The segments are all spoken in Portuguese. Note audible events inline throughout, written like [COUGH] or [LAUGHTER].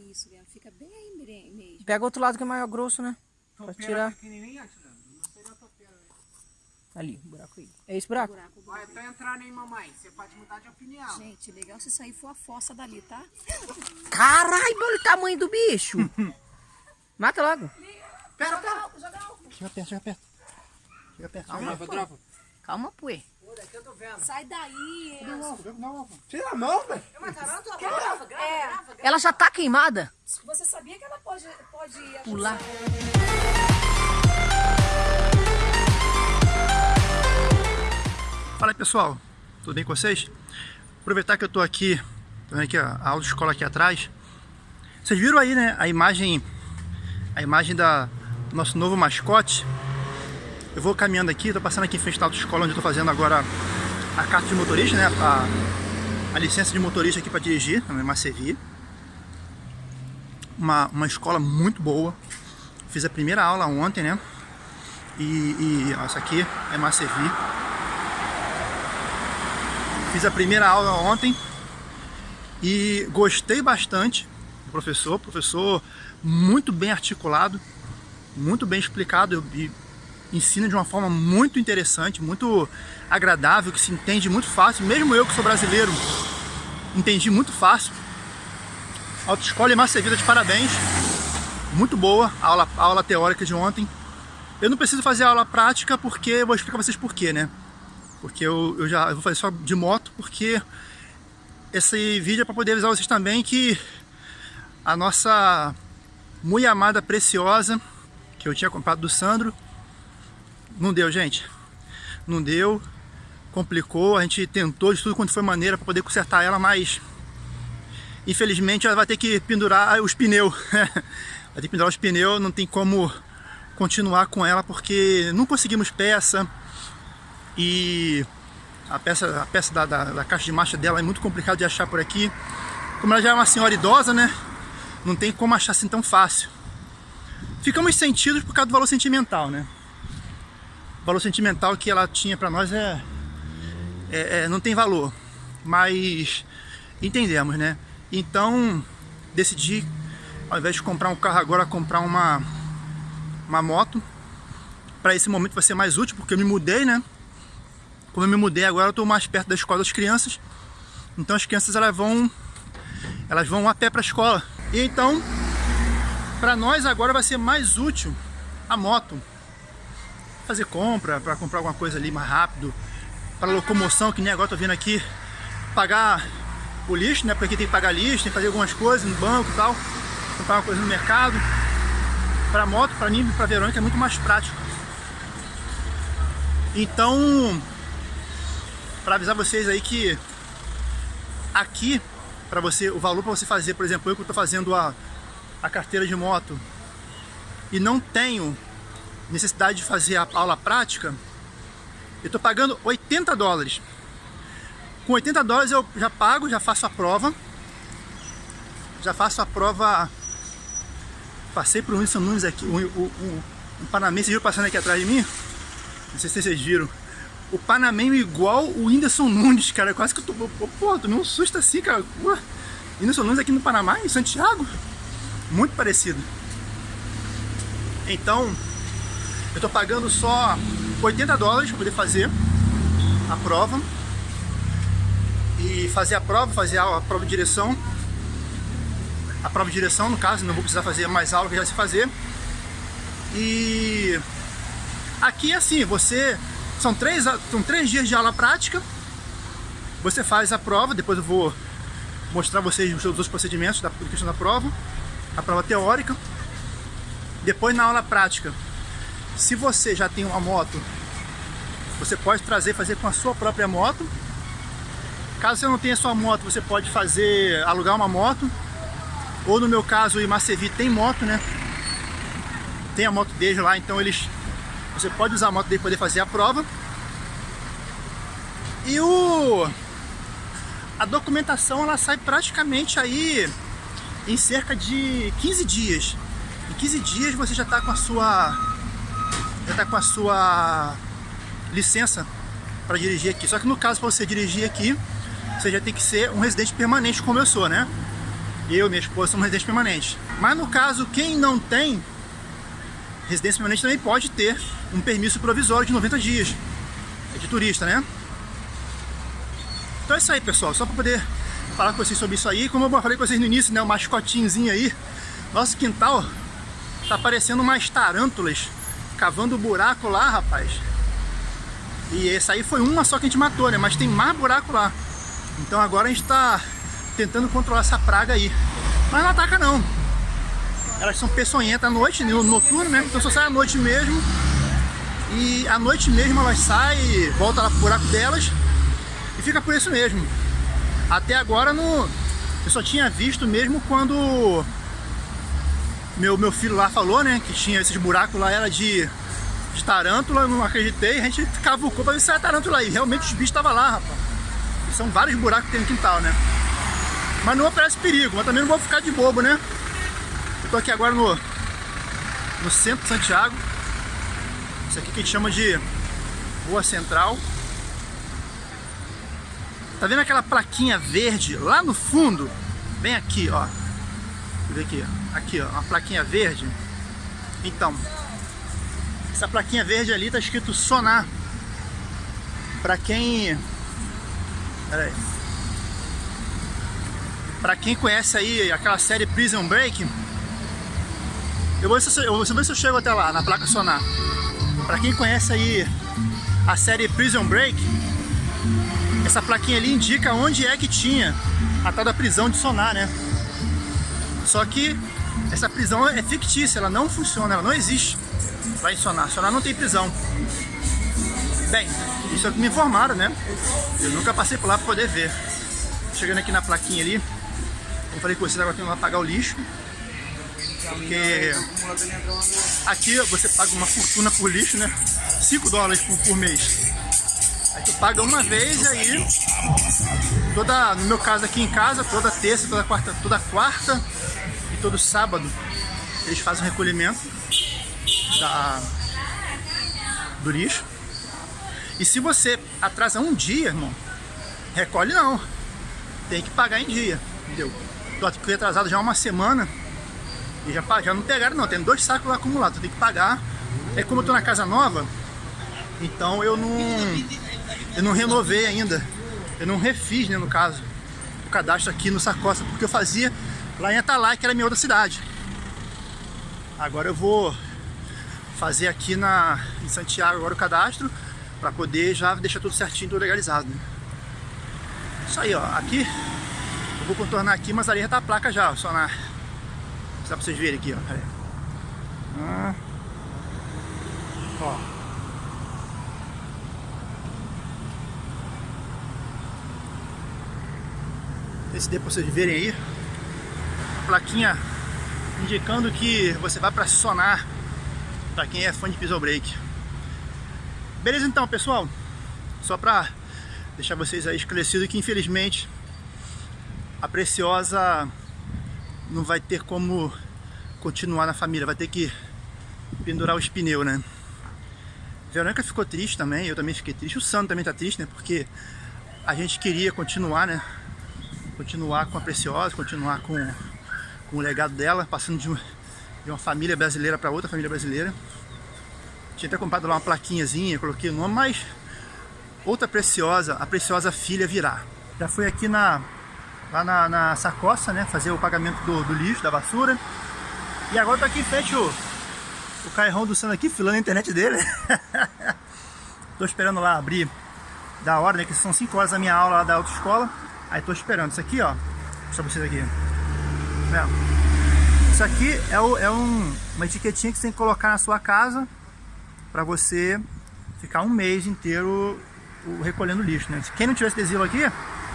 Isso, Guilherme, fica bem aí mesmo. Pega o outro lado que é maior grosso, né? Pra tirar. pequenininha, Tilano. Não seria topeira, né? Ali, o buraco aí. É esse buraco? Buraco, buraco. Olha, tá entrando aí, mamãe. Você pode mudar de opinião. Gente, legal se isso aí for a fossa dali, tá? Caralho, olha o tamanho do bicho. [LAUGHS] Mata logo. Pera, Joga álcool, joga álcool. Chega perto, chega perto. Chega perto. Calma, dropa, pô. Calma, pô. Eu tô vendo. Sai daí, Enzo. Tira a mão, velho. É, Ela já tá queimada? você sabia que ela pode, pode Pular. Fala aí pessoal, tudo bem com vocês? Aproveitar que eu tô aqui, tô vendo aqui a a autoescola aqui atrás. Vocês viram aí, né, a imagem, a imagem da do nosso novo mascote. Eu vou caminhando aqui, tô passando aqui em frente da autoescola onde eu tô fazendo agora a carta de motorista, né, a, a licença de motorista aqui para dirigir, na Macevi. Uma, uma escola muito boa. Fiz a primeira aula ontem, né? E, e ó, essa aqui é Macevi. Fiz a primeira aula ontem e gostei bastante do professor. Professor muito bem articulado, muito bem explicado ensina de uma forma muito interessante, muito agradável, que se entende muito fácil. Mesmo eu que sou brasileiro, entendi muito fácil. Autoescola e Massa Vida de parabéns. Muito boa a aula, a aula teórica de ontem. Eu não preciso fazer aula prática porque eu vou explicar pra vocês por quê, né? Porque eu, eu já eu vou fazer só de moto, porque esse vídeo é para poder avisar vocês também que a nossa muito amada preciosa, que eu tinha comprado do Sandro, não deu, gente. Não deu, complicou, a gente tentou de tudo quanto foi maneira para poder consertar ela, mas infelizmente ela vai ter que pendurar os pneus. [LAUGHS] vai ter que pendurar os pneus, não tem como continuar com ela porque não conseguimos peça e a peça, a peça da, da, da caixa de marcha dela é muito complicado de achar por aqui. Como ela já é uma senhora idosa, né? Não tem como achar assim tão fácil. Ficamos sentidos por causa do valor sentimental, né? O valor sentimental que ela tinha para nós é, é, é, não tem valor, mas entendemos, né? Então decidi, ao invés de comprar um carro agora, comprar uma uma moto. Para esse momento vai ser mais útil porque eu me mudei, né? Como eu me mudei agora, eu estou mais perto da escola das crianças. Então as crianças elas vão elas vão a pé para a escola. E então, para nós agora vai ser mais útil a moto. Fazer compra, para comprar alguma coisa ali mais rápido, para locomoção, que nem agora tô vindo aqui pagar o lixo, né? Porque tem que pagar lixo, tem que fazer algumas coisas no banco e tal, comprar uma coisa no mercado. Para moto, para mim para Verônica é muito mais prático. Então, para avisar vocês aí que aqui para você o valor para você fazer, por exemplo, eu que estou fazendo a, a carteira de moto e não tenho necessidade de fazer a aula prática, eu estou pagando 80 dólares. Com 80 dólares eu já pago, já faço a prova, já faço a prova. Passei por Wilson Nunes aqui, um, um, Panamense, vocês viram passando aqui atrás de mim? Não sei se vocês viram. O Panamenho igual o Whindersson Nunes, cara. Quase que eu tô. Pô tomei um susto assim, cara. Pô, Whindersson Nunes aqui no Panamá, em Santiago. Muito parecido. Então, eu tô pagando só 80 dólares para poder fazer a prova. E fazer a prova, fazer a, prova de direção. A prova de direção, no caso, não vou precisar fazer mais aula que já sei fazer. E aqui é assim, você são três, são três dias de aula prática. Você faz a prova, depois eu vou mostrar vocês os outros procedimentos da questão da prova. A prova teórica. Depois na aula prática. Se você já tem uma moto, você pode trazer fazer com a sua própria moto. Caso você não tenha sua moto, você pode fazer alugar uma moto. Ou no meu caso, o Imacevi tem moto, né? Tem a moto deles lá, então eles você pode usar a moto dele poder fazer a prova. E o a documentação ela sai praticamente aí em cerca de 15 dias. Em 15 dias você já está com a sua já tá com a sua licença para dirigir aqui. Só que no caso para você dirigir aqui, você já tem que ser um residente permanente como eu sou, né? Eu e minha esposa somos residentes permanentes. Mas no caso, quem não tem residência permanente também pode ter um permisso provisório de 90 dias. É de turista, né? Então é isso aí, pessoal. Só para poder falar com vocês sobre isso aí. Como eu falei com vocês no início, né? O mascotinhozinho aí. Nosso quintal tá parecendo umas tarântulas cavando buraco lá, rapaz. E esse aí foi uma só que a gente matou, né? Mas tem mais buraco lá. Então agora a gente tá tentando controlar essa praga aí. Mas não ataca não. Elas são peçonhentas à noite, no noturno, né? Então só sai à noite mesmo. E à noite mesmo elas saem, volta lá pro buraco delas e fica por isso mesmo. Até agora no, eu só tinha visto mesmo quando meu, meu filho lá falou, né? Que tinha esses buracos lá, era de, de tarântula, eu não acreditei. A gente cavucou pra ver se era tarântula aí. Realmente os bichos estavam lá, rapaz. São vários buracos que tem no quintal, né? Mas não oferece perigo, mas também não vou ficar de bobo, né? Eu tô aqui agora no, no centro de Santiago. Isso aqui que a gente chama de Rua Central. Tá vendo aquela plaquinha verde lá no fundo? Bem aqui, ó. Ver aqui. Aqui, ó, uma plaquinha verde. Então, essa plaquinha verde ali tá escrito sonar. Pra quem... Pera. Pra quem conhece aí aquela série Prison Break, eu vou, eu, vou ver se eu chego até lá, na placa sonar. Pra quem conhece aí a série Prison Break, essa plaquinha ali indica onde é que tinha a tal da prisão de sonar, né? Só que essa prisão é fictícia, ela não funciona, ela não existe em Sonar. Sonar não tem prisão. Bem, isso é o que me informaram, né? Eu nunca passei por lá para poder ver. Chegando aqui na plaquinha ali, como falei com vocês, agora tem que pagar o lixo. Porque aqui você paga uma fortuna por lixo, né? 5 dólares por, por mês. Aí tu paga uma vez aí, toda, no meu caso aqui em casa, toda terça, toda quarta, toda quarta todo sábado, eles fazem o recolhimento da, do lixo. E se você atrasa um dia, irmão, recolhe não. Tem que pagar em dia, entendeu? Tô aqui atrasado já uma semana e já, já não pegaram não, tem dois sacos lá acumulados, tem que pagar. É como eu tô na casa nova, então eu não eu não renovei ainda. Eu não refiz, né, no caso, o cadastro aqui no Sacosta, porque eu fazia lá em Atalaia, que era minha outra cidade. Agora eu vou fazer aqui na, em Santiago agora o cadastro, para poder já deixar tudo certinho, tudo legalizado. Né? Isso aí, ó. Aqui, eu vou contornar aqui, mas ali já tá a placa já, só na... Só pra vocês verem aqui, ó. Ah. Ó. Esse dê pra vocês verem aí. Plaquinha indicando que você vai para Sonar. Para quem é fã de Pistol Break. Beleza então, pessoal? Só para deixar vocês aí esclarecidos que infelizmente a Preciosa não vai ter como continuar na família, vai ter que pendurar os pneus, né? Verônica ficou triste também, eu também fiquei triste, o Sandro também tá triste, né? Porque a gente queria continuar, né? Continuar com a Preciosa, continuar com, com o legado dela, passando de, de uma família brasileira para outra família brasileira. Tinha até comprado lá uma plaquinhazinha, coloquei o nome, mas outra Preciosa, a Preciosa Filha virá. Já fui aqui na, lá na, na sacoça, né? Fazer o pagamento do, do lixo, da basura. E agora tô aqui em frente o, o cairrão do Sandro aqui, filando a internet dele. [LAUGHS] tô esperando lá abrir da hora, né? Que são 5 horas da minha aula lá da autoescola. Aí tô esperando. Isso aqui, ó. Deixa vocês aqui. Isso aqui é, o, é um, uma etiquetinha que você tem que colocar na sua casa para você ficar um mês inteiro recolhendo lixo, né? Quem não tiver esse adesivo aqui,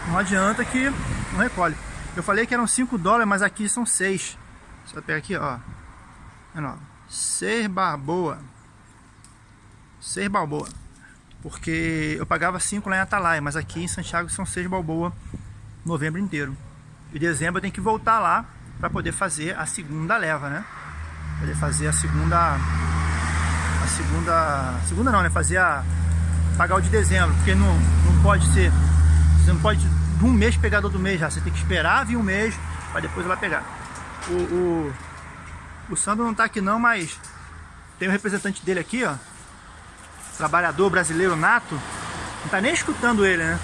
não adianta que não recolhe. Eu falei que eram 5 dólares, mas aqui são 6. Você vai pegar aqui, ó. Olha 6 balboa. 6 balboa. Porque eu pagava 5 lá em Atalaia, mas aqui em Santiago são 6 balboa novembro inteiro. E dezembro eu tenho que voltar lá para poder fazer a segunda leva, né? Poder fazer a segunda a segunda, segunda não, né? Fazer a pagar o de dezembro, porque não, não pode ser, você não pode de um mês pegar do outro mês já, você tem que esperar vir um mês, para depois lá pegar. O, o, o Sandro não tá aqui não, mas tem um representante dele aqui, ó. Trabalhador brasileiro nato. Não tá nem escutando ele, né?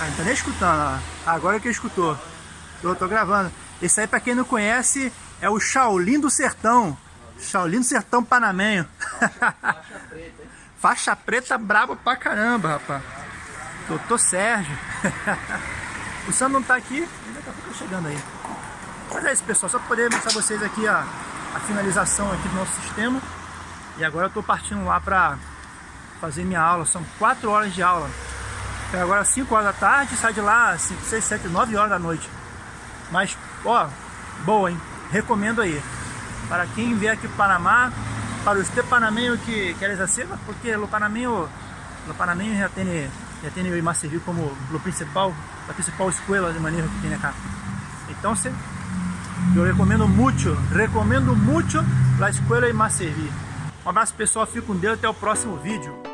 Ah, não tá nem escutando, ó. Agora que escutou. Tô, tô gravando. Esse aí, pra quem não conhece, é o Shaolin do Sertão. Shaolin do Sertão Panamenho. [LAUGHS] Faixa preta brabo pra caramba, rapaz. Doutor Sérgio. [LAUGHS] o Sandro não tá aqui, daqui a pouco tá chegando aí. Mas é isso, pessoal. Só pra poder mostrar vocês aqui a, a finalização aqui do nosso sistema. E agora eu tô partindo lá pra fazer minha aula. São 4 horas de aula. Então agora 5 horas da tarde, sai de lá 5, 6, 7, 9 horas da noite. Mas, ó, boa, hein? Recomendo aí. Para quem vier aqui para Panamá, para os panameños que querem hacer, porque o panameño, o panameño já tem, já tem o Imacervi como o principal, a principal escola de manejo que tem acá. Então, se, eu recomendo muito, recomendo muito a escola Imacervi. Um abraço pessoal, fico com Deus, até o próximo vídeo.